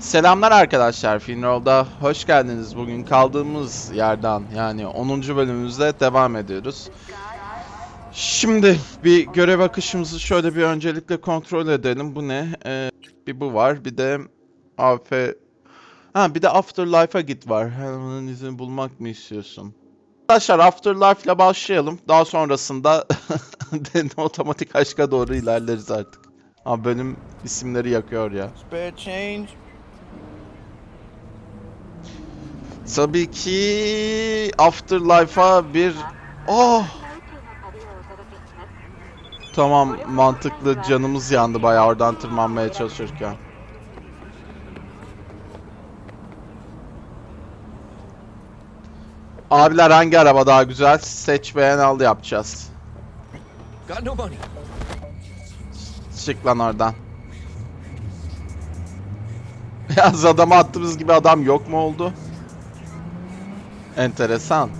Selamlar arkadaşlar, Finroll'da hoş geldiniz. Bugün kaldığımız yerden yani 10. bölümümüzde devam ediyoruz. Şimdi bir görev akışımızı şöyle bir öncelikle kontrol edelim. Bu ne? Ee, bir bu var, bir de AF... Ha bir de Afterlife'a git var. Hemen izini bulmak mı istiyorsun? Arkadaşlar Afterlife ile başlayalım. Daha sonrasında otomatik aşka doğru ilerleriz artık. Abi bölüm isimleri yakıyor ya. Spare change? Tabii ki Afterlife'a bir... Oh! Tamam mantıklı canımız yandı bayağı oradan tırmanmaya çalışırken. Abiler hangi araba daha güzel? Seç beğen al yapacağız. Çık lan oradan. Yalnız adama attığımız gibi adam yok mu oldu? Enteresan.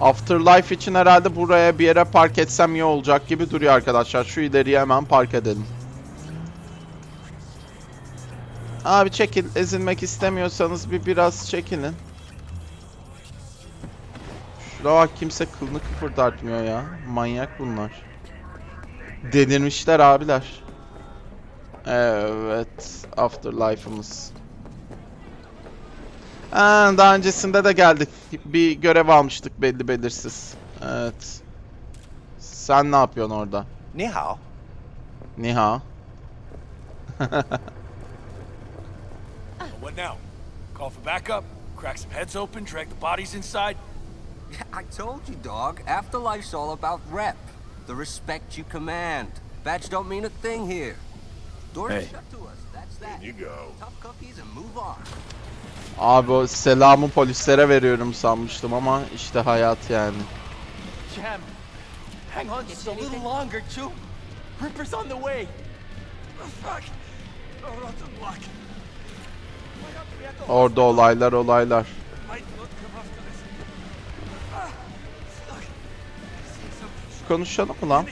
Afterlife için herhalde buraya bir yere park etsem iyi olacak gibi duruyor arkadaşlar. Şu ileriye hemen park edelim. Abi çekil. Ezilmek istemiyorsanız bir biraz çekilin. Şuraya bak kimse kılını kıpırdatmıyor ya. Manyak bunlar. Delirmişler abiler. Evet. Afterlife'ımız. Ha, daha öncesinde de geldik. Bir görev almıştık belli belirsiz. Evet. Sen ne yapıyorsun orada? Ni hao. Niha. What now? Call for backup? Crack some heads open, drag the bodies inside? I told you, dog. Afterlife's all about rep. The respect you command. Badge don't mean a thing here. Doors Hey. shut to us. That's that. you go. Tough cookies and move on. Abi o selamı polislere veriyorum sanmıştım ama işte hayat yani. Jam, hang on just a little longer, Chew. Ripper's on the way. Fuck. Oh, Orada olaylar olaylar. Ah. Konuşalım mı lan?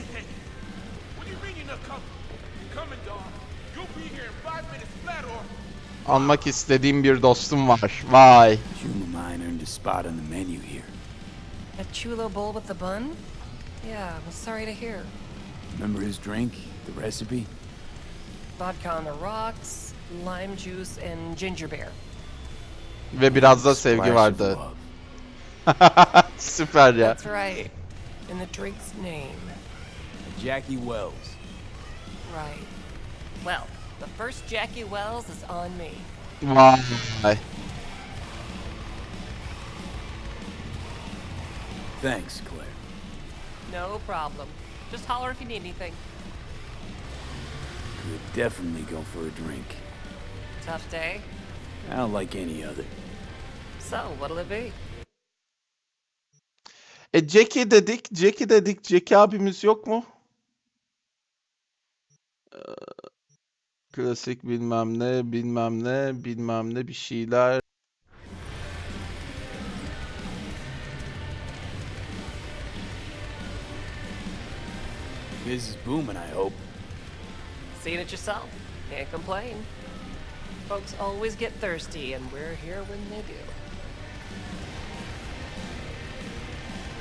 Or... Almak istediğim bir dostum var. Vay. Juma mine earned a spot on the menu here. A chulo bowl with the bun? Yeah, I'm sorry to hear. Remember his drink? The recipe? Vodka on the rocks, lime juice, and ginger beer. Ve biraz da sevgi vardı. Süper ya. That's right. In the drink's name. Jackie Wells. Right. Well, the first Jackie Wells is on me. Vay. Thanks, Claire. No problem. Just holler if you need anything. Could definitely go for a drink. Tough day? Not like any other. So, what'll it be? E Jackie dedik, Jackie dedik. Jackie abimiz yok mu? Ee, Klasik bilmem ne, bilmem ne, bilmem ne bir şeyler. Biz is booming, I hope. Seen it yourself. Can't complain. Folks always get thirsty, and we're here when they do.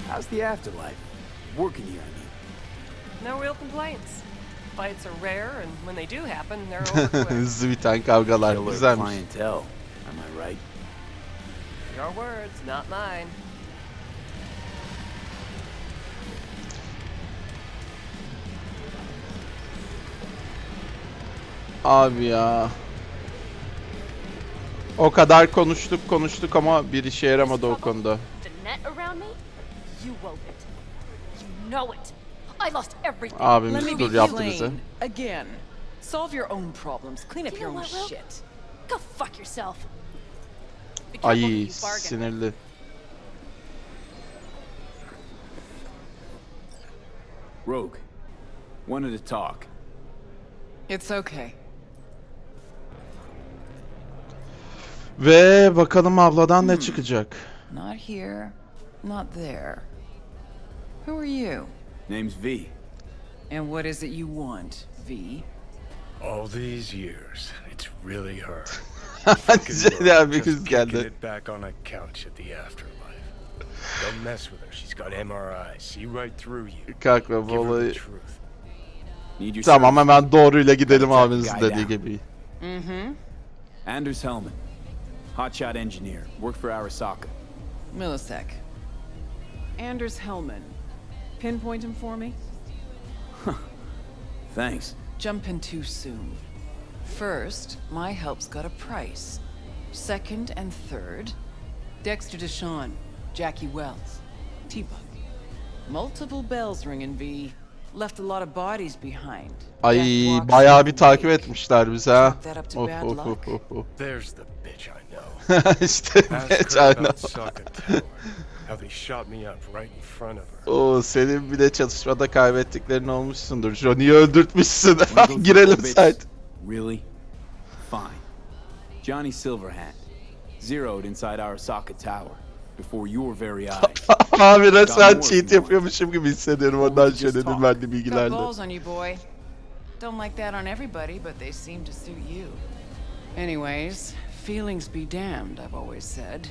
How's the afterlife? Working here, I mean. No real complaints. Fights are rare, and when they do happen, they're over quick. Hızlı biten kavgalar. Killer Güzelmiş. clientele. Am I right? Your words, not mine. Abi ya. O kadar konuştuk konuştuk ama bir işe yaramadı o konuda. I lost everything. Let Abimiz me dur yaptı bize. Again. Solve your own problems. Clean up You your own shit. Go fuck yourself. Ay sinirli. Rogue. Wanted to talk. It's okay. Ve bakalım abladan ne çıkacak. Not here, not there. Who are you? Name's V. And what is it you want, V? All these years, it's really her. Ciddi abi Just kız kicking geldi. it back on a couch at the afterlife. Don't mess with her. She's got MRI. See right through you. Kanka bu Give her the olayı... truth. Need your Tamam service. hemen doğruyla gidelim Gotta track abinizin the guy dediği down. gibi. Mm-hmm. Anders Hellman. Hotshot engineer. Worked for Arasaka. Millisec. Anders Hellman. Pinpoint him for me? Thanks. Jumping too soon. First, my help's got a price. Second and third, Dexter Deshawn, Jackie Wells, T-Bug. Multiple bells ringing, V. Left a lot of bodies behind. Ay Death walks bayağı bir takip etmişler bizi ha. Chalk that up to Of, bad of, luck. of, of, of. There's the bitch I know. işte Ask geç her aynen. about Sokka Tower. How they shot me up right in front of her. Oo senin bir de çatışmada kaybettiklerin olmuşsundur. Johnny'yi öldürtmüşsün. Girelim site. Really? Fine. Johnny Silverhand. Zeroed inside Arasaka Tower. Before your very eyes. Abi resmen cheat yapıyormuşum gibi hissediyorum ondan talk. verdiği Got bilgilerle. balls on you, boy. Don't like that on everybody, but they seem to suit you. Anyways, feelings be damned, I've always said.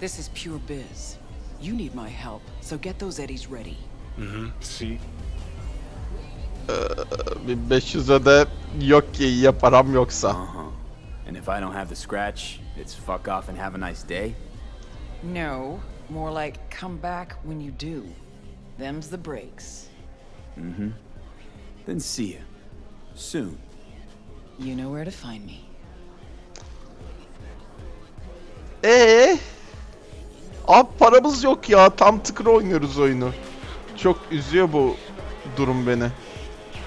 This is pure biz. You need my help, so get those eddies ready. Mm-hmm. See? 1500'e de yok ki ya param yoksa. Uh-huh. And if I don't have the scratch, it's fuck off and have a nice day? No, more like come back when you do. Them's the breaks. Mm-hmm. Then see ya. Soon. You know where to find me. Ee? Abi paramız yok ya. Tam tıkır oynuyoruz oyunu. Çok üzüyor bu durum beni.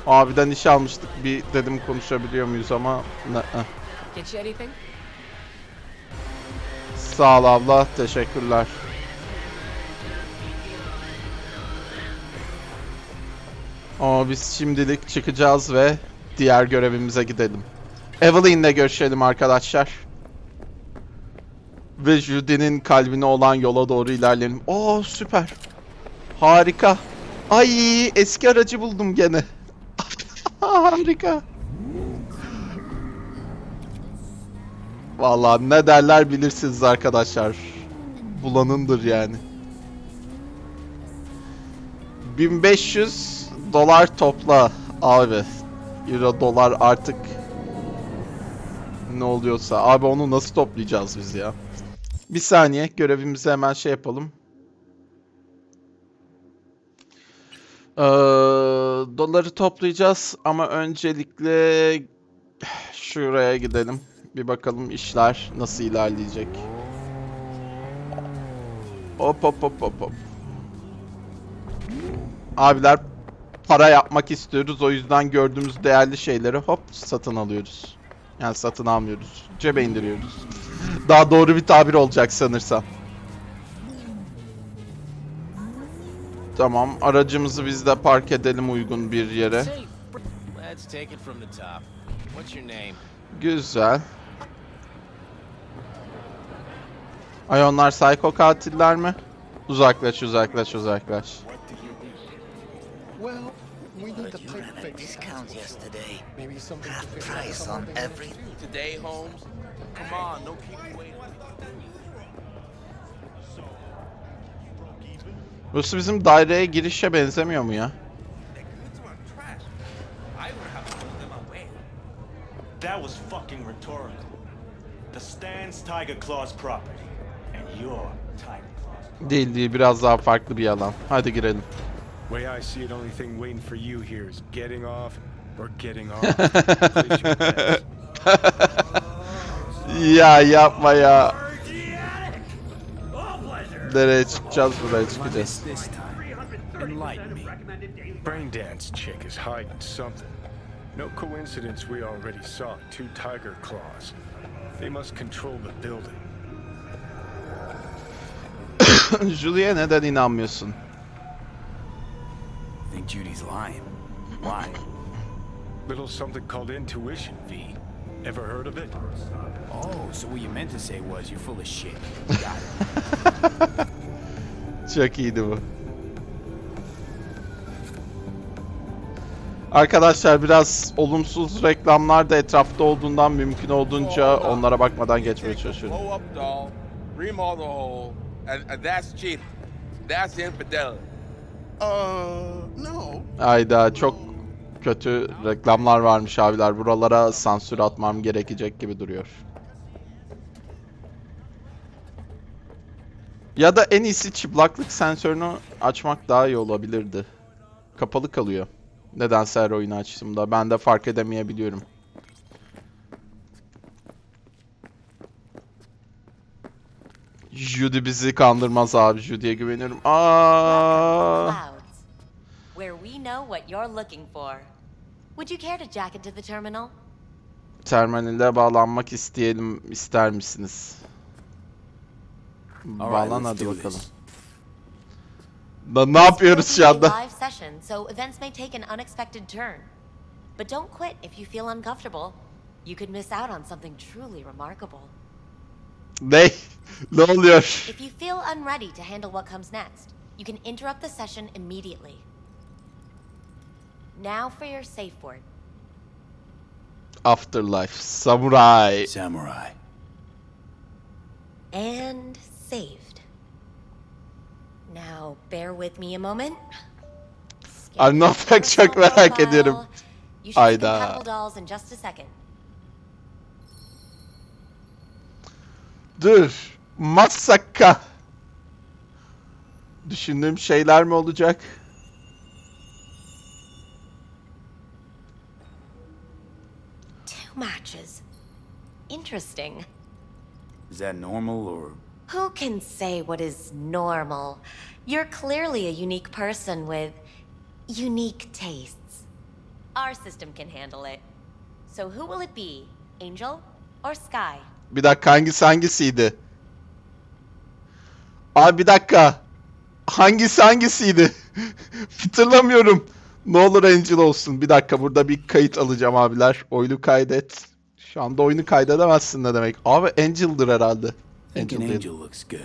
Abiden iş almıştık. Bir dedim konuşabiliyor muyuz ama... Eh. Sağ ol abla. Teşekkürler. Ama biz şimdilik çıkacağız ve diğer görevimize gidelim. Evelyn'le görüşelim arkadaşlar. Ve Judy'nin kalbine olan yola doğru ilerleyelim. Oo süper. Harika. Ay eski aracı buldum gene. Harika. Vallahi ne derler bilirsiniz arkadaşlar. Bulanındır yani. 1500 dolar topla abi. Euro dolar artık ne oluyorsa. Abi onu nasıl toplayacağız biz ya? Bir saniye görevimizi hemen şey yapalım. Ee, doları toplayacağız ama öncelikle şuraya gidelim. Bir bakalım işler nasıl ilerleyecek. Hop hop hop hop hop. Abiler para yapmak istiyoruz. O yüzden gördüğümüz değerli şeyleri hop satın alıyoruz. Yani satın almıyoruz. Cebe indiriyoruz. Daha doğru bir tabir olacak sanırsam. Tamam, aracımızı biz de park edelim uygun bir yere. Güzel. Ay onlar psycho katiller mi? Uzaklaş, uzaklaş, uzaklaş. Well, we need to You ran a discount yesterday. Maybe something Half price on everything. Today, Holmes? Come on, don't keep waiting. Burası bizim daireye girişe benzemiyor mu ya? That was fucking rhetorical. The stand's Tiger Claw's property, and you're Tiger Claw's. Değil değil, biraz daha farklı bir alan. Hadi girelim. Way I see it, only thing waiting for you here is getting off or getting off. Place your bets. ya yapma ya. Nereye çıkacağız? Buraya çıkacağız. This time. Brain dance chick is hiding something. No coincidence we already saw two tiger claws. They must control the building. Julia neden inanmıyorsun? Think Judy's lying. Why? Little something called intuition, V. Ever heard of it? Oh, so what you meant to say was you're full of shit. Got it. Çok iyiydi bu. Arkadaşlar biraz olumsuz reklamlar da etrafta olduğundan mümkün olduğunca onlara bakmadan geçmeye çalışıyorum. Remodel hole, and, and that's cheating. That's infidelity. Uh. Ayda çok kötü reklamlar varmış abiler. Buralara sansür atmam gerekecek gibi duruyor. Ya da en iyisi çıplaklık sensörünü açmak daha iyi olabilirdi. Kapalı kalıyor. Nedense her oyunu açtığımda. Ben de fark edemeyebiliyorum. Judy bizi kandırmaz abi. Judy'ye güveniyorum. Aa. Where we know what you're looking for. Would you care to jack into the terminal? Terminale bağlanmak isteyelim ister misiniz? Bağlan hadi bakalım. Da ne yapıyoruz şu anda? live session, so events may take an unexpected turn. But don't quit if you feel uncomfortable. You could miss out on something truly remarkable. Ne? Ne oluyor? If you feel unready to handle what comes next, you can interrupt the session immediately. Now for your safe word. Afterlife. Samurai. Samurai. And saved. Now, bear with me a moment. Scan I'm not your çok merak ediyorum. You should see Ayda. compatible dolls in just a second. Dur. Masaka. Düşündüğüm şeyler mi olacak? Matches. Interesting. Is that normal or Who can say what is normal? You're clearly a unique person with unique tastes. Our system can handle it. So who will it be? Angel or Sky? Bir dakika hangisi hangisiydi? Abi bir dakika. Hangisi hangisiydi? Hatırlamıyorum. Ne olur Angel olsun. Bir dakika burada bir kayıt alacağım abiler. Oyunu kaydet. Şu anda oyunu kaydedemezsin ne demek? Abi Angel'dır herhalde. Angel angel looks good?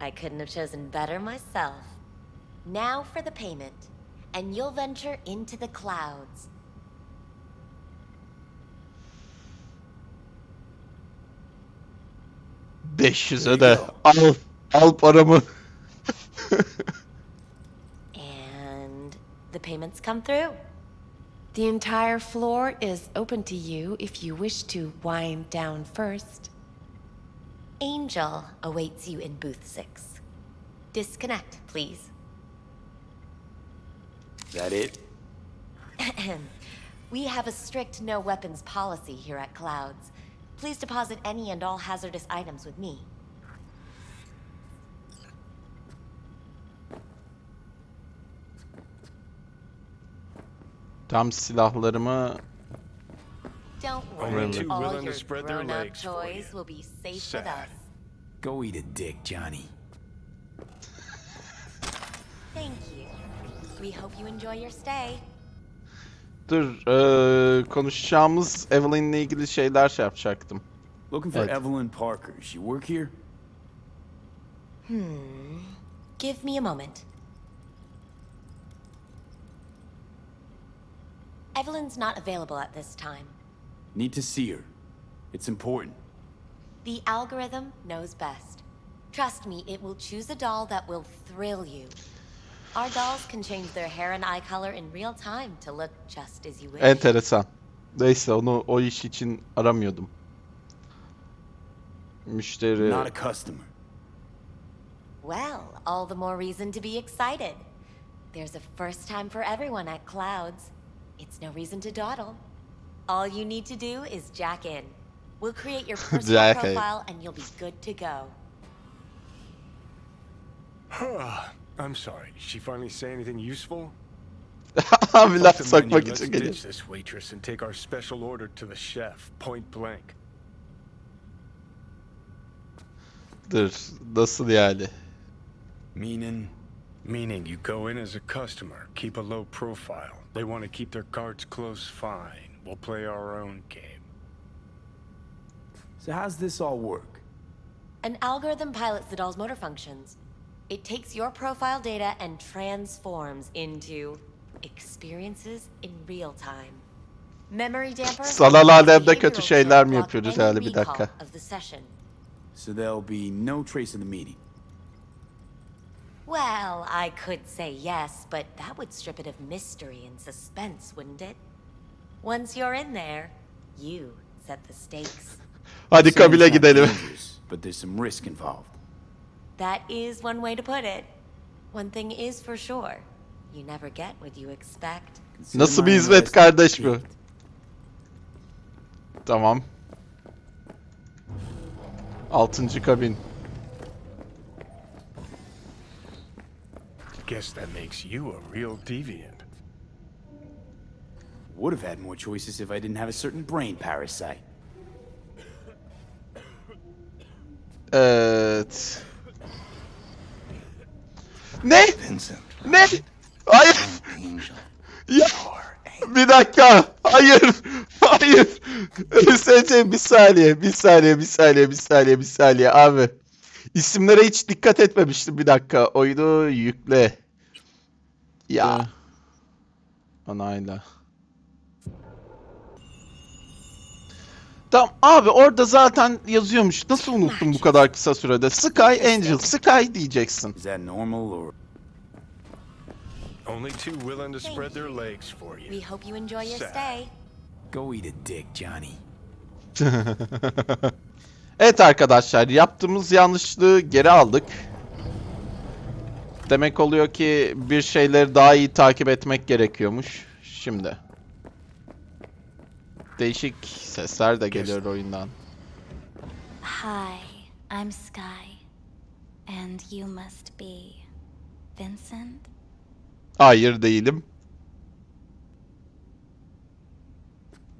I couldn't have chosen better myself. Now for the payment, and you'll venture into the clouds. There 500'e de al al paramı. Come through. The entire floor is open to you if you wish to wind down first. Angel awaits you in booth six. Disconnect, please. Is that it? we have a strict no weapons policy here at Clouds. Please deposit any and all hazardous items with me. Tam silahlarımı Don't Only worry, too all willing to your spread their grown-up legs for toys you. will be safe Sad. with us. Go eat a dick, Johnny. Thank you. We hope you enjoy your stay. dur eee, konuşacağımız Evelyn'le ilgili şeyler şey yapacaktım. Looking for Evet. Evelyn Parker. She work here? Hmm. Give me a moment. Evelyn's not available at this time. Need to see her. It's important. The algorithm knows best. Trust me, it will choose a doll that will thrill you. Our dolls can change their hair and eye color in real time to look just as you wish. Enteresan. Neyse onu o iş için aramıyordum. Müşteri Not a customer. Well, all the more reason to be excited. There's a first time for everyone at Clouds. It's no reason to dawdle. All you need to do is jack in. We'll create your personal Jack profile and you'll be good to go. I'm sorry. Did she finally say anything useful? I'm Fuck the sokmak menu, için Let's geliyor. ditch this waitress and take our special order to the chef, point blank. Dur nasıl yani? Meaning? Meaning you go in as a customer, keep a low profile. They want to keep their cards close, fine. We'll play our own game. So how's this all work? An algorithm pilots the doll's motor functions. It takes your profile data and transforms into experiences in real time. Memory damper. Sanal alemde kötü şeyler mi yapıyoruz any yani bir dakika. Of the session. So there'll be no trace of the meeting. Well, I could say yes, but that would strip it of mystery and suspense, wouldn't it? Once you're in there, you set the stakes. Hadi Saying kabile it's gidelim. But there's some risk involved. That is one way to put it. One thing is for sure. You never get what you expect. Consider Nasıl my bir hizmet interest kardeş bu? piqued. Tamam. Altıncı kabin. Guess that makes you a real deviant. Would have had more choices if I didn't have a certain brain parasite. Evet. Ne? Vincent. Ne? Hayır. Ya. Bir dakika. Hayır. Hayır. ÖSC bir saniye. Bir saniye. Bir saniye. Bir saniye. Bir saniye. Abi. İsimlere hiç dikkat etmemiştim. Bir dakika. Oyunu yükle. Ya. Anayla. Tamam abi orada zaten yazıyormuş. Nasıl unuttum bu kadar kısa sürede? Sky Angel, Sky diyeceksin. Is that normal or Only too willing to spread their legs for you. We hope you enjoy your stay. go eat a dick, Johnny? Evet arkadaşlar yaptığımız yanlışlığı geri aldık. Demek oluyor ki bir şeyleri daha iyi takip etmek gerekiyormuş. Şimdi. Değişik sesler de geliyor oyundan. Hi, I'm Sky. And you must be Vincent? Hayır değilim.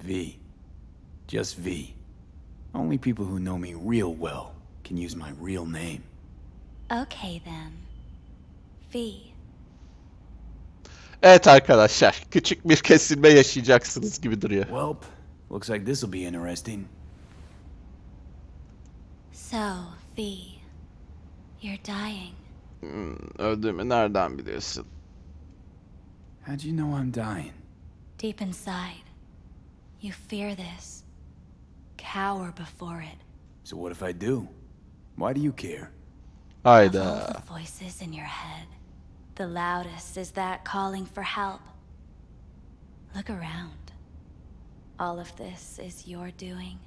V. Just V. Only people who know me real well can use my real name. Okay then. V. Evet arkadaşlar küçük bir kesilme yaşayacaksınız gibi duruyor. Welp, looks like this'll be interesting. So, V. You're dying. Hmm, öldüğümü nereden biliyorsun? How do you know I'm dying? Deep inside, you fear this. Cower before it. So what if I do? Why do you care? Of uh, all Hayda. the voices in your head, the loudest is that calling for help. Look around. All of this is your doing.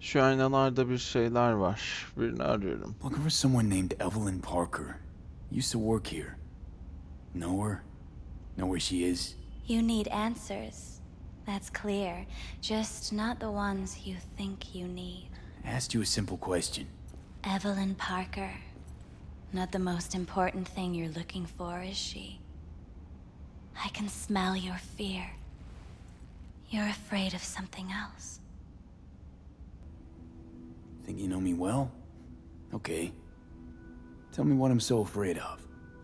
Şu aynalarda bir şeyler var. Birini arıyorum. Looking for someone named Evelyn Parker. Used to work here. Know her? Know where she is? You need answers. That's clear. Just not the ones you think you need. I Asked you a simple question. Evelyn Parker. Not the most important thing you're looking for, is she? I can smell your fear. You're afraid of something else. Think you know me well? Okay. Tell me what I'm so afraid of.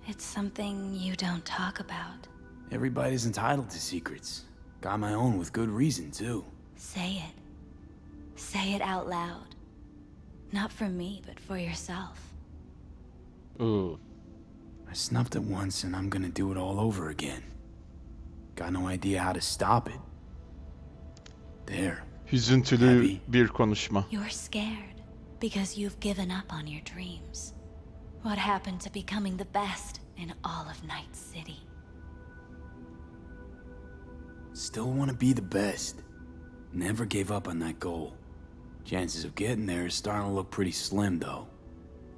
It's something you don't talk about. Everybody's entitled to secrets. Got my own with good reason, too. Say it. Say it out loud. Not for me, but for yourself. Ooh. I snuffed it once and I'm gonna do it all over again. Got no idea how to stop it. There. Hüzüntülü Abby. bir konuşma. You're scared because you've given up on your dreams. What happened to becoming the best in all of Night City? Still wanna be the best. Never gave up on that goal. Chances of getting there is starting to look pretty slim, though.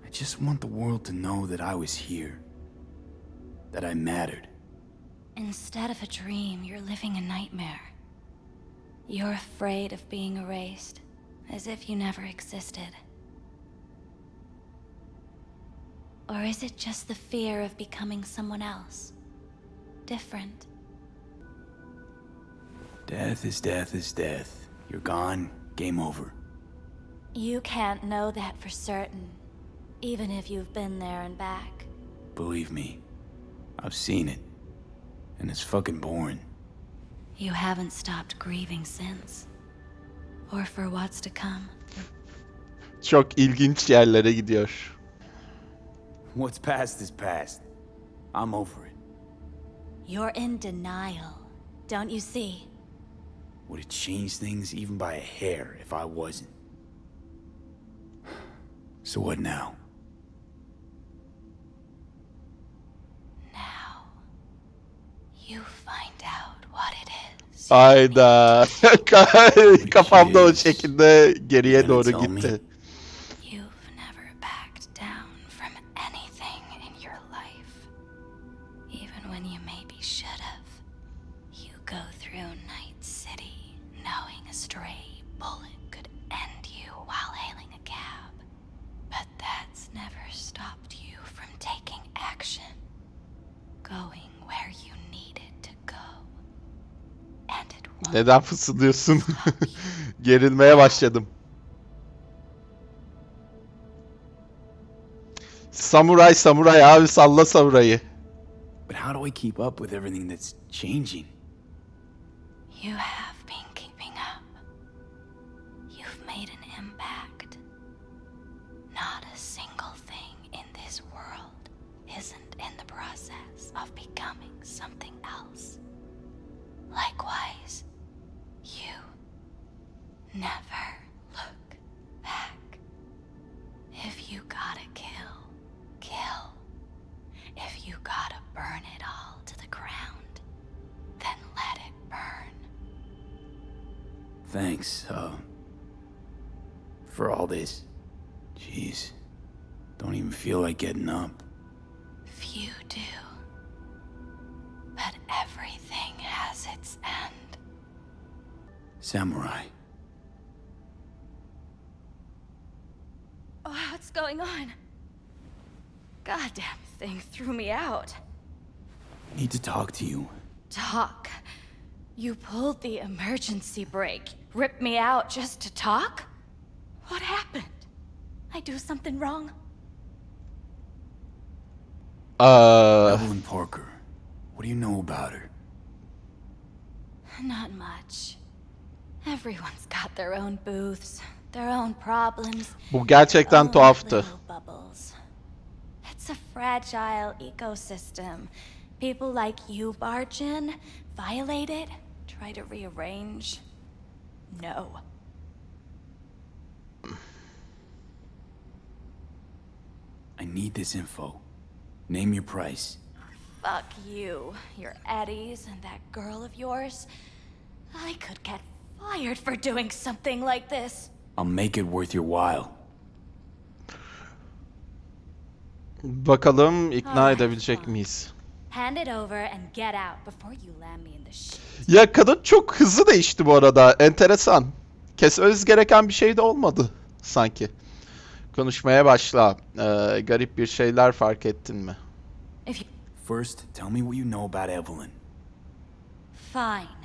I just want the world to know that I was here. That I mattered. Instead of a dream, you're living a nightmare. You're afraid of being erased, as if you never existed. Or is it just the fear of becoming someone else? Different. Death is death is death. You're gone, game over. You can't know that for certain, even if you've been there and back. Believe me, I've seen it. And it's fucking boring. You haven't stopped grieving since. Or for what's to come. Çok ilginç yerlere gidiyor. What's past is past. I'm over it. You're in denial, don't you see? Would it change things even by a hair if I wasn't? So what now? Now, you find out what it is. Hayda. Kafamda o şekilde geriye doğru Gonna me? Neden fısıldıyorsun? Gerilmeye başladım. Samuray samuray abi salla samurayı. But how do I keep up with everything that's changing? You have been keeping up. You've made an impact. Not a single thing in this world isn't in the process of becoming something else. Likewise, never look back. If you gotta kill, kill. If you gotta burn it all to the ground, then let it burn. Thanks, uh, for all this. Jeez, don't even feel like getting up. Few do. But everything has its end. Samurai, Oh, what's going on? Goddamn thing threw me out. need to talk to you. Talk. You pulled the emergency brake, ripped me out just to talk? What happened? I do something wrong? Uh. Aa, Evelyn Parker, what do you know about her? Not much. Everyone's got their own booths, their own problems. bu gerçekten tuhaftı. little bubbles. It's a fragile ecosystem. People like you barge in, violate it, try to rearrange. No. I need this info. Name your price. Fuck you, your Eddies, and that girl of yours. I could get fired for doing something like this. I'll make it worth your while. Bakalım ikna edebilecek miyiz? Hand it over and get out before you land me in the shit. Ya kadın çok hızlı değişti bu arada. Enteresan. Kesmemiz gereken bir şey de olmadı sanki. Konuşmaya başla. Ee, garip bir şeyler fark ettin mi? If you... First, tell me what you know about Evelyn. Fine.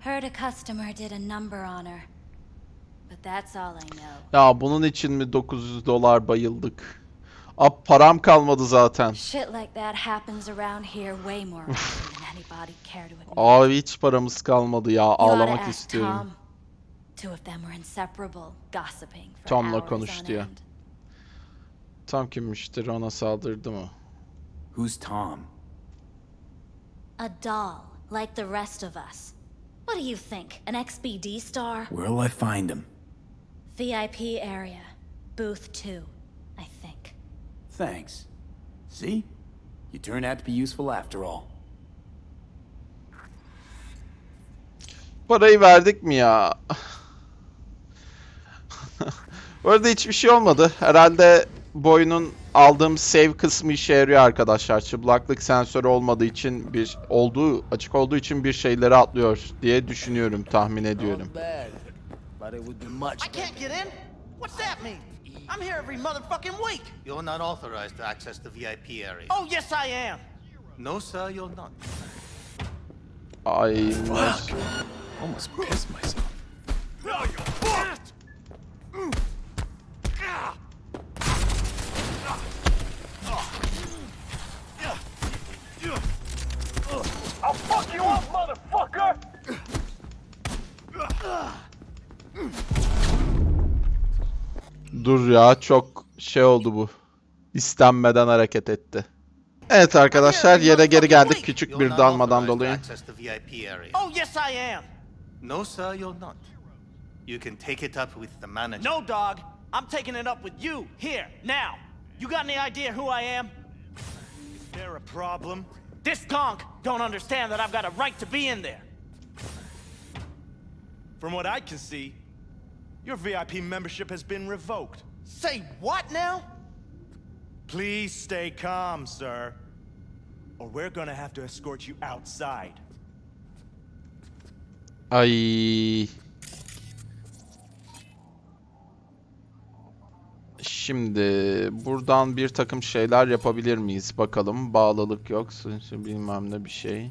Heard a customer did a number on her. But that's all I know. Ya bunun için mi 900 dolar bayıldık? Ab param kalmadı zaten. Shit like that happens around here way more often than anybody care to admit. Abi hiç paramız kalmadı ya. Ağlamak istiyorum. Tom. Two of them were inseparable, gossiping for Tom'la hours konuş on diyor. Tam kimmiştir ona saldırdı mı? Who's Tom? A doll, like the rest of us. What do you think? An XBD star? Where'll I find him? VIP area. Booth 2, I think. Thanks. See? You turned out to be useful after all. Parayı verdik mi ya? Bu arada hiçbir şey olmadı. Herhalde bu oyunun aldığım save kısmı işe yarıyor arkadaşlar. Çıplaklık sensörü olmadığı için bir olduğu açık olduğu için bir şeyleri atlıyor diye düşünüyorum, tahmin ediyorum. Bad, but it would be much I can't get in? What's that mean? I'm here every motherfucking week. You're not authorized to access the VIP area. Oh, yes, I am. No, sir, you're not. Ay. Almost pissed myself. I'll Dur ya çok şey oldu bu. İstenmeden hareket etti. Evet arkadaşlar yere geri geldik küçük bir dalmadan dolayı. Oh, yes, I am. No, sir, you're not. You can take it up with the manager. No, dog. I'm taking it up with you, here, now. You got any idea who I am? Is there a problem? This conk don't understand that I've got a right to be in there. From what I can see, your VIP membership has been revoked. Say what now? Please stay calm, sir. Or we're gonna have to escort you outside. Ay. Şimdi buradan bir takım şeyler yapabilir miyiz? Bakalım. Bağlılık yok. Bilmem ne bir şey.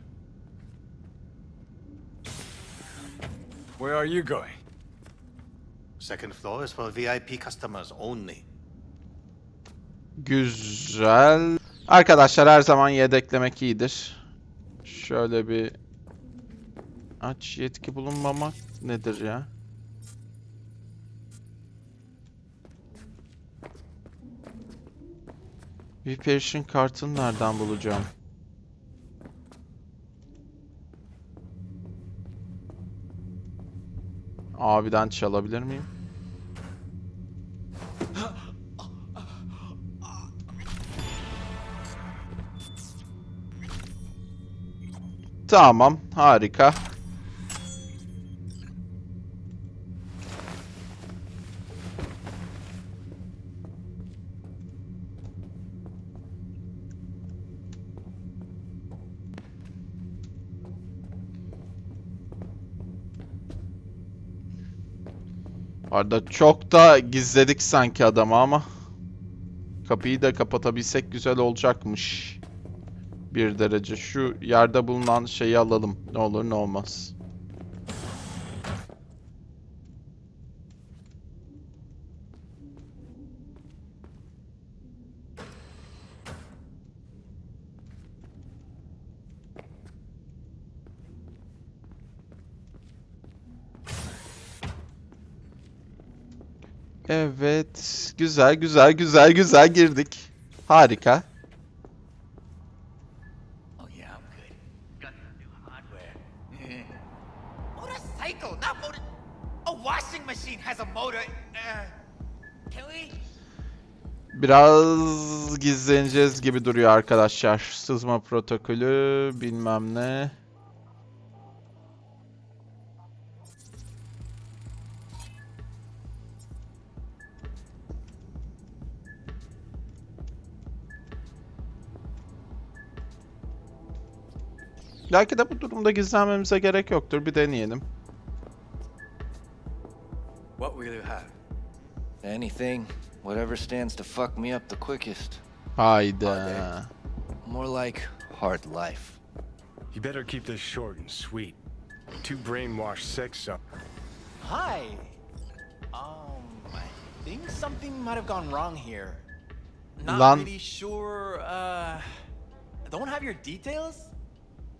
Where are you going? Second floor is for VIP customers only. Güzel. Arkadaşlar her zaman yedeklemek iyidir. Şöyle bir aç yetki bulunmamak nedir ya? Viperiş'in kartını nereden bulacağım? Abiden çalabilir miyim? Tamam, harika. Arada çok da gizledik sanki adamı ama kapıyı da kapatabilsek güzel olacakmış. Bir derece. Şu yerde bulunan şeyi alalım. Ne olur ne olmaz. Evet. Güzel güzel güzel güzel girdik. Harika. Oh, can we? Biraz gizleneceğiz gibi duruyor arkadaşlar. Sızma protokolü bilmem ne. Belki de bu durumda gizlenmemize gerek yoktur. Bir deneyelim. What will you have? Anything. Whatever stands to fuck me up the quickest. Hayda. More like hard life. You better keep this short and sweet. Two brainwashed sex up. Hi. Um, I think something might have gone wrong here. Not Lan- really sure. Uh, don't have your details.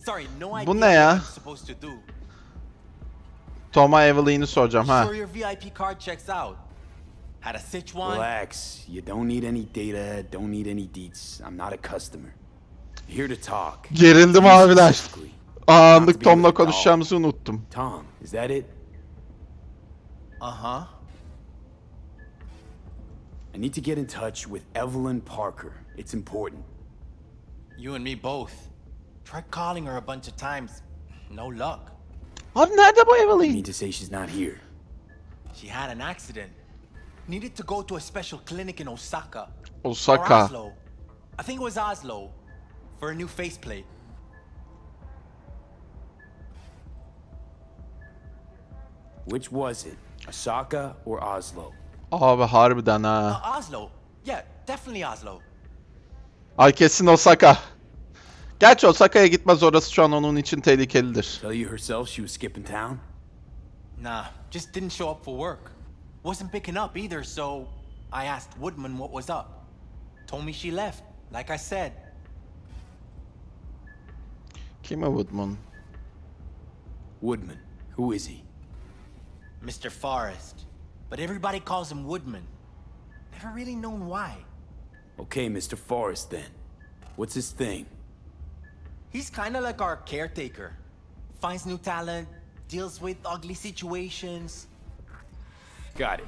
Sorry, no idea Bu ne what ya? I'm supposed to do. Toma Evelyn'i soracağım ha. Sure, your VIP card checks out. Had a sitch one. Relax. You don't need any data, don't need any deets. I'm not a customer. Here to talk. Gerildim abiler. Anlık Tom'la konuşacağımızı unuttum. Tom, is that it? Uh huh. I need to get in touch with Evelyn Parker. It's important. You and me both. Tried calling her a bunch of times. No luck. Abi nerede bu You Evelyn? mean to say she's not here? She had an accident. Needed to go to a special clinic in Osaka. Osaka. Or Oslo. I think it was Oslo. For a new faceplate. Which was it? Osaka or Oslo? Abi harbiden ha. Uh, Oslo. Yeah, definitely Oslo. Ay kesin Osaka. Gerçi Osaka'ya gitmez orası şu an onun için tehlikelidir. Tell you herself she was skipping town? Nah, just didn't show up for work. Wasn't picking up either, so I asked Woodman what was up. Told me she left, like I said. Kim o Woodman? Woodman. Who is he? Mr. Forrest. But everybody calls him Woodman. Never really known why. Okay, Mr. Forrest then. What's his thing? He's kinda like our caretaker. Finds new talent, deals with ugly situations. Got it.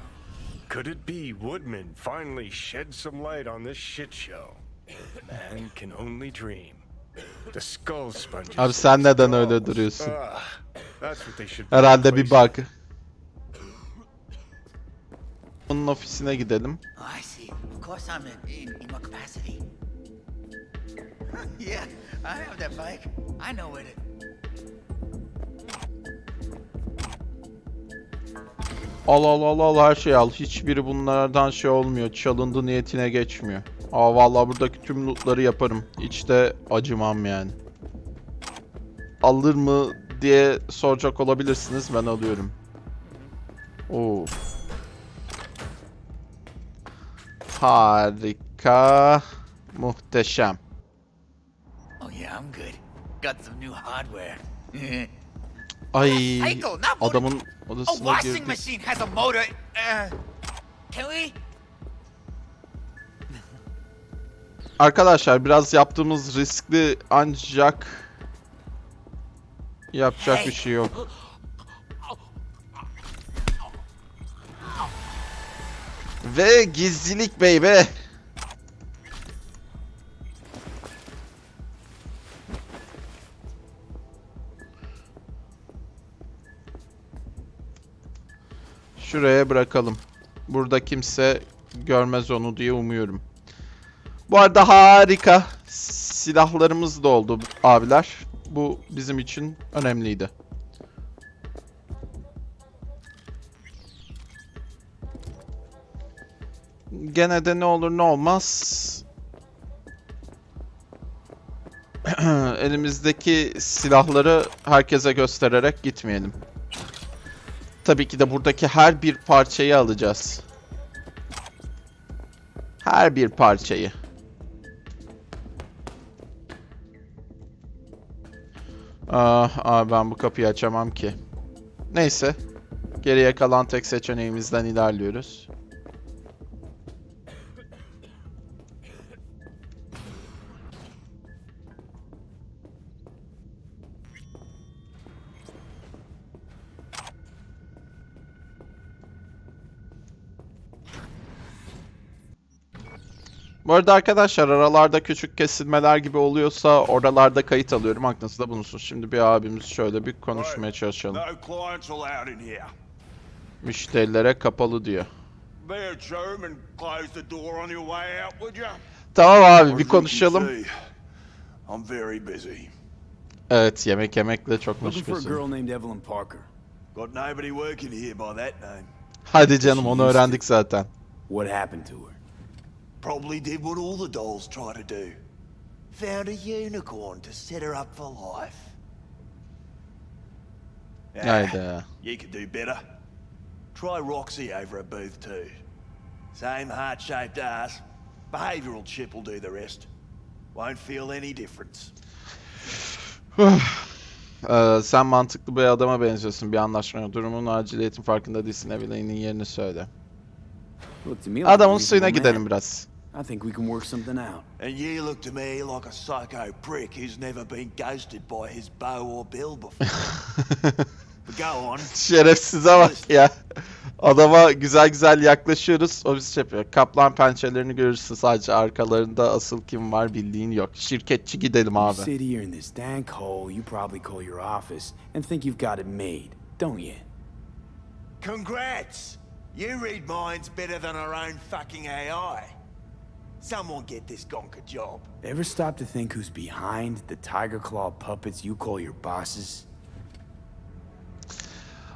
Could it be Woodman finally shed some light on this shit show? Man can only dream. The skull sponges. Abi sen neden öyle duruyorsun? That's what they should Herhalde bir bug. Onun ofisine gidelim. I see. Of course I'm in, in, in what capacity? yeah, I have that bike. I know it. Al al al al her şeyi al. Hiçbiri bunlardan şey olmuyor. Çalındı niyetine geçmiyor. Aa vallahi buradaki tüm lootları yaparım. Hiç de acımam yani. Alır mı diye soracak olabilirsiniz. Ben alıyorum. Oo. Harika. Muhteşem. Yeah, I'm good. Got some new hardware. Ay adamın A odasına washing girdi. machine has a motor. Uh, can we? Arkadaşlar biraz yaptığımız riskli ancak yapacak bir şey yok. Ve gizlilik baby. Şuraya bırakalım. Burada kimse görmez onu diye umuyorum. Bu arada harika silahlarımız da oldu abiler. Bu bizim için önemliydi. Gene de ne olur ne olmaz. Elimizdeki silahları herkese göstererek gitmeyelim. Tabii ki de buradaki her bir parçayı alacağız. Her bir parçayı. Ah, ah, ben bu kapıyı açamam ki. Neyse. Geriye kalan tek seçeneğimizden ilerliyoruz. Bu arada arkadaşlar aralarda küçük kesilmeler gibi oluyorsa oralarda kayıt alıyorum. Aklınızda bulunsun. Şimdi bir abimiz şöyle bir konuşmaya çalışalım. Müşterilere kapalı diyor. Tamam abi bir konuşalım. Evet yemek yemekle çok meşgulsün. Hadi canım onu öğrendik zaten. What happened to her? Probably did what all the dolls try to do. Found a unicorn to set her up for life. Ah, Hayda. You could do better. Try Roxy over at booth two. Same heart-shaped ass. Behavioral chip will do the rest. Won't feel any difference. Ee, sen mantıklı bir adama benziyorsun bir anlaşmaya. Durumun aciliyetin farkında değilsin. Evelyn'in yerini söyle. Adamın a suyuna gidelim biraz. I think we can work something out. And you look to me like a psycho prick who's never been ghosted by his beau or bill before. but go on. Şerefsize bak ya. Adama güzel güzel yaklaşıyoruz. O bizi şey yapıyor. Kaplan pençelerini görürsün sadece arkalarında asıl kim var bildiğin yok. Şirketçi gidelim You abi. sit here in this dank hole, you probably call your office and think you've got it made, don't you? Congrats! You read minds better than our own fucking AI. Someone get this gonk a job. Ever stop to think who's behind the tiger claw puppets you call your bosses?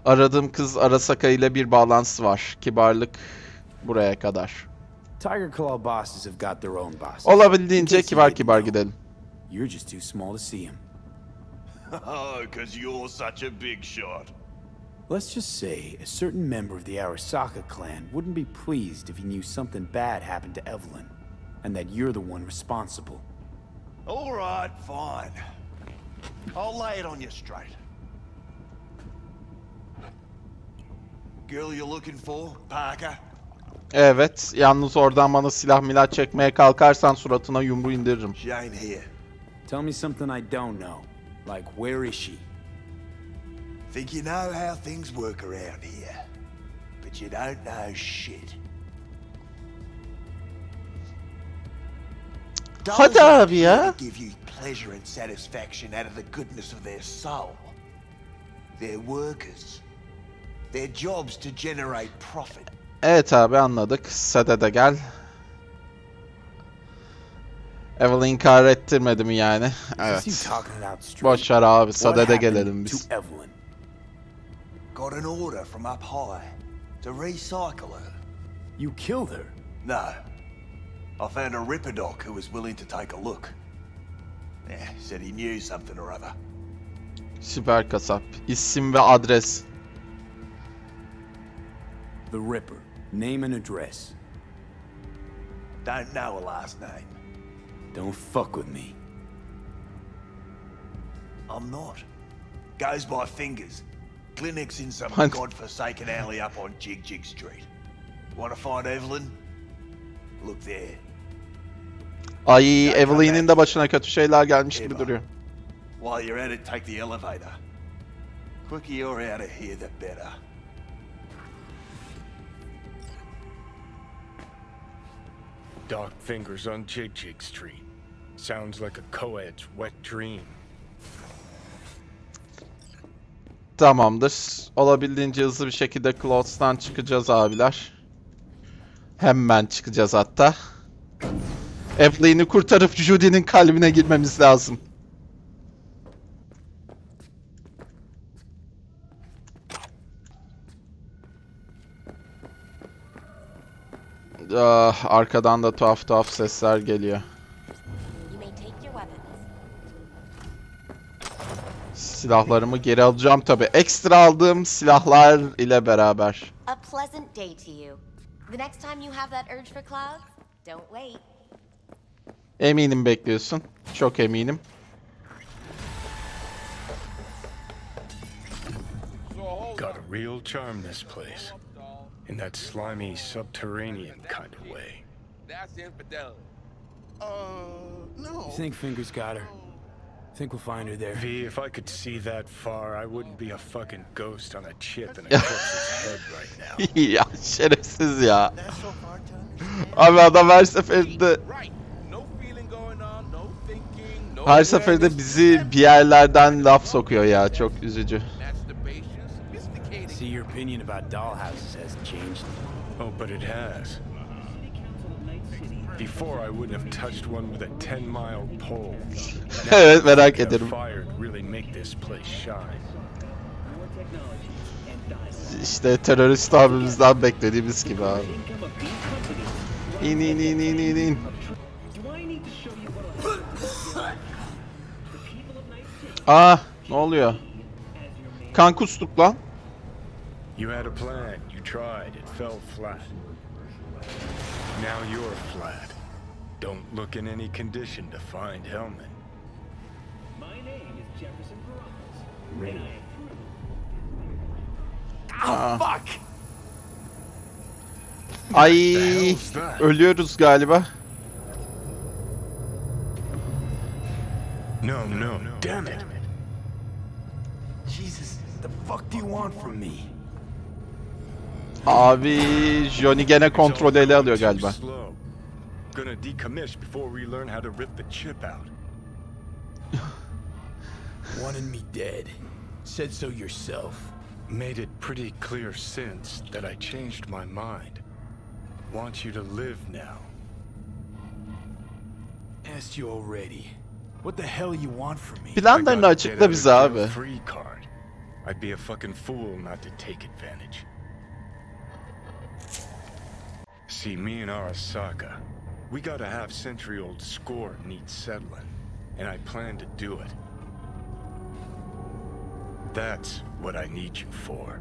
Aradığım kız Arasaka ile bir bağlantısı var. Kibarlık buraya kadar. Tiger Claw bosses have got their own bosses. Olabildiğince kibar kibar gidelim. You're just too small to see him. Oh, because you're such a big shot. Let's just say a certain member of the Arasaka clan wouldn't be pleased if he knew something bad happened to Evelyn, and that you're the one responsible. All right, fine. I'll lay it on you straight. Girl you're looking for, Parker? Evet, yalnız oradan bana silah milah çekmeye kalkarsan suratına yumruğu indiririm. She ain't here. Tell me something I don't know. Like, where is she? Think you know how things work around here. But you don't know shit. Hadi abi ya. to Give you pleasure and satisfaction out of the goodness of their soul. They're workers. Their job's to generate profit. Evet abi anladık. Sade de gel. Evelyn inkar ettirmedi mi yani? Evet. Boş ver abi, Sade'de happened gelelim biz. Evelyn? Got an order from up high to recycle her. You killed her. No. I found a Ripper Doc who was willing to take a look. Yeah, said he knew something or other. Süper kasap. İsim ve adres. The Ripper. Name and address. Don't know a last name. Don't fuck with me. I'm not. Goes by fingers. Clinic's in some What? godforsaken alley up on Jig Jig Street. Want to find Evelyn? Look there. Ay Evelyn'in de başına kötü şeyler gelmiş gibi duruyor. While you're at it, take the elevator. Quicker you're out of here, the better. Dark fingers on Jig Jig Street. Sounds like a co-ed's wet dream. Tamamdır. Olabildiğince hızlı bir şekilde Clothes'tan çıkacağız abiler. Hemen çıkacağız hatta. Evelyn'i kurtarıp Judy'nin kalbine girmemiz lazım. Ah, arkadan da tuhaf tuhaf sesler geliyor. Silahlarımı geri alacağım tabi. Ekstra aldığım silahlar ile beraber. A pleasant day to you. The next time you have that urge for clouds, don't wait. Eminim bekliyorsun. Çok eminim. Got a real charm, this place. In that slimy, subterranean kind of way. That's infidelity. Uh, no. You think Fingers got her? Think we'll find her there? V, if I could see that far, I wouldn't be a fucking ghost on a chip in a corpse's head right now. ya şerefsiz ya. Abi adam her seferinde her seferinde bizi bir yerlerden laf sokuyor ya. Çok üzücü. See, your opinion about dollhouses hasn't changed. Oh, but it has. Before, I wouldn't have touched one with a 10 mile pole. Evet, merak ederim. Fired really make this place shine. İşte terörist abimizden beklediğimiz gibi abi. İn in in in in in. Aa ne oluyor? Kan kustuk lan. You had a plan, you tried, it fell flat. Now you're flat. Don't look in any condition to find Hellman. Aa. fuck! Ay ölüyoruz galiba. No, no, damn it. Jesus, what the fuck do you want from me? Abi Johnny gene kontrol ele alıyor galiba. Slow. Gonna decommiss before we learn how to rip the chip out. Wanted me dead. Said so yourself. Made it pretty clear since that I changed my mind. Want you to live now. Asked you already. What the hell you want from me? Planlarını I got açıkla bize abi. Free card. I'd be a fucking fool not to take advantage. See, me and Arasaka, we got a half-century-old score needs settling, and I plan to do it. That's what I need you for.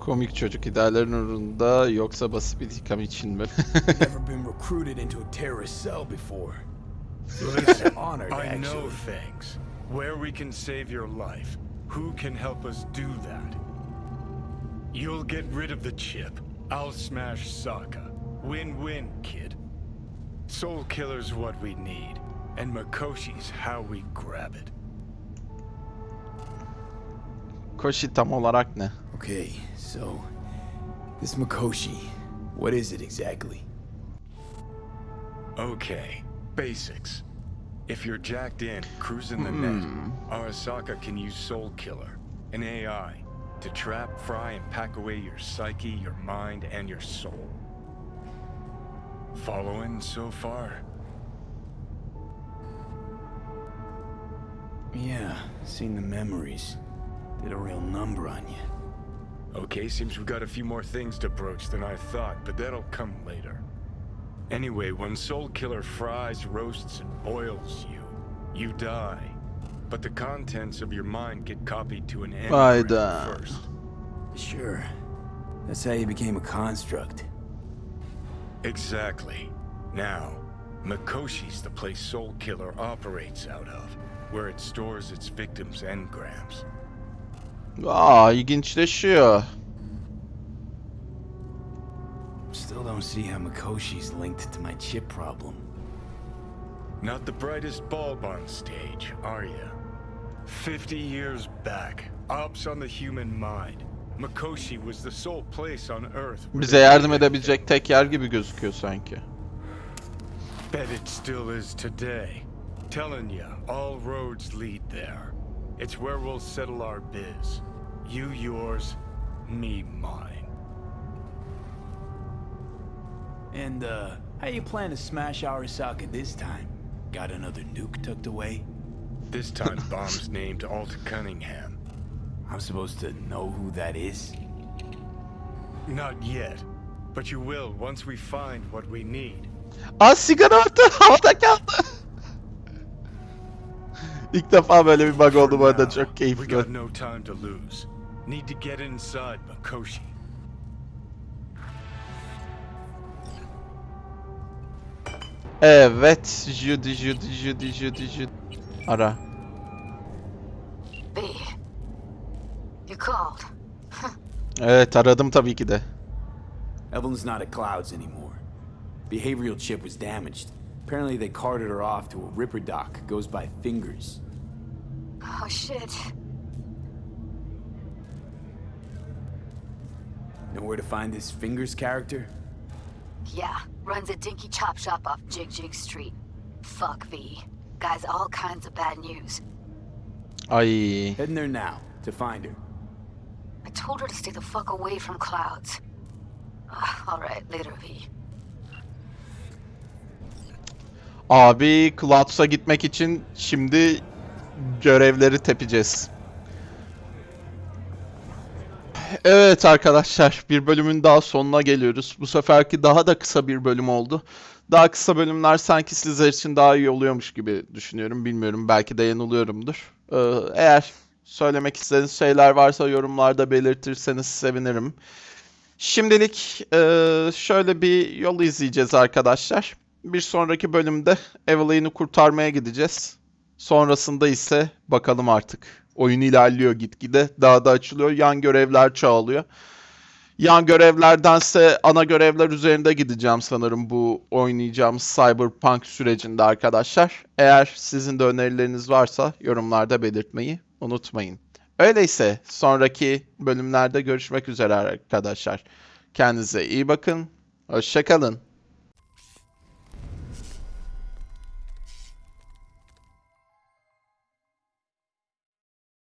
Komik çocuk ideallerin uğrunda yoksa basit bir intikam için mi? Never been recruited into a terrorist cell before. Feel like Listen, an honor, I know things. Where we can save your life. Who can help us do that? You'll get rid of the chip. I'll smash Sokka. Win-win, kid. Soul Killer's what we need, and Makoshi's how we grab it. Koshi tam olarak ne? Okay, so this Makoshi, what is it exactly? Okay, basics. If you're jacked in, cruising the Hmm. net, Arasaka can use Soul Killer, an AI, to trap, fry, and pack away your psyche, your mind, and your soul. Following so far? Yeah, seen the memories. Did a real number on you. Okay, seems we've got a few more things to broach than I thought, but that'll come later. Anyway, when Soul Killer fries, roasts, and boils you, you die. But the contents of your mind get copied to an engram Hayda. first. Sure. That's how you became a construct. Exactly. Now, Makoshi's the place Soul Killer operates out of, where it stores its victims' engrams. Aa ilginçleşiyor. Still don't see how Makoshi's linked to my chip problem. Not the brightest bulb on stage, are you? Fifty years back, ops on the human mind. Makoshi was the sole place on Earth where Bize yardım edebilecek tek yer gibi gözüküyor sanki. Bet it still is today. Telling ya, all roads lead there. It's where we'll settle our biz. You yours, me mine. And, uh, how you plan to smash Arasaka this time? Got another nuke tucked away? This time, bomb's named Alt Cunningham. I'm supposed to know who that is? Not yet, but you will once we find what we need. Aa sigara orta havada kaldı. İlk defa böyle bir bug oldu bu arada çok We got no time to lose. Need to get inside Makoshi. Evet. Judy Judy Judy Judy Judy. Ara. B. You called. Evet aradım tabii ki de. Evelyn's not at Clouds anymore. Behavioral chip was damaged. Apparently they carted her off to a Ripper dock. Goes by Fingers. Oh shit. Know where to find this Fingers character? Yeah, runs a dinky chop shop off Jig Jig Street. Fuck V. Guy's all kinds of bad news. Ay. Heading there now to find her. I told her to stay the fuck away from clouds. Ah, Alright, later V. Abi Clouds'a gitmek için şimdi görevleri tepeceğiz. Evet arkadaşlar bir bölümün daha sonuna geliyoruz. Bu seferki daha da kısa bir bölüm oldu. Daha kısa bölümler sanki sizler için daha iyi oluyormuş gibi düşünüyorum. Bilmiyorum belki de yanılıyorumdur. Ee, eğer söylemek istediğiniz şeyler varsa yorumlarda belirtirseniz sevinirim. Şimdilik eee, şöyle bir yol izleyeceğiz arkadaşlar. Bir sonraki bölümde Evelyn'i kurtarmaya gideceğiz. Sonrasında ise bakalım artık. Oyun ilerliyor gitgide. Daha da açılıyor. Yan görevler çoğalıyor. Yan görevlerdense ana görevler üzerinde gideceğim sanırım bu oynayacağımız Cyberpunk sürecinde arkadaşlar. Eğer sizin de önerileriniz varsa yorumlarda belirtmeyi unutmayın. Öyleyse sonraki bölümlerde görüşmek üzere arkadaşlar. Kendinize iyi bakın. Hoşçakalın.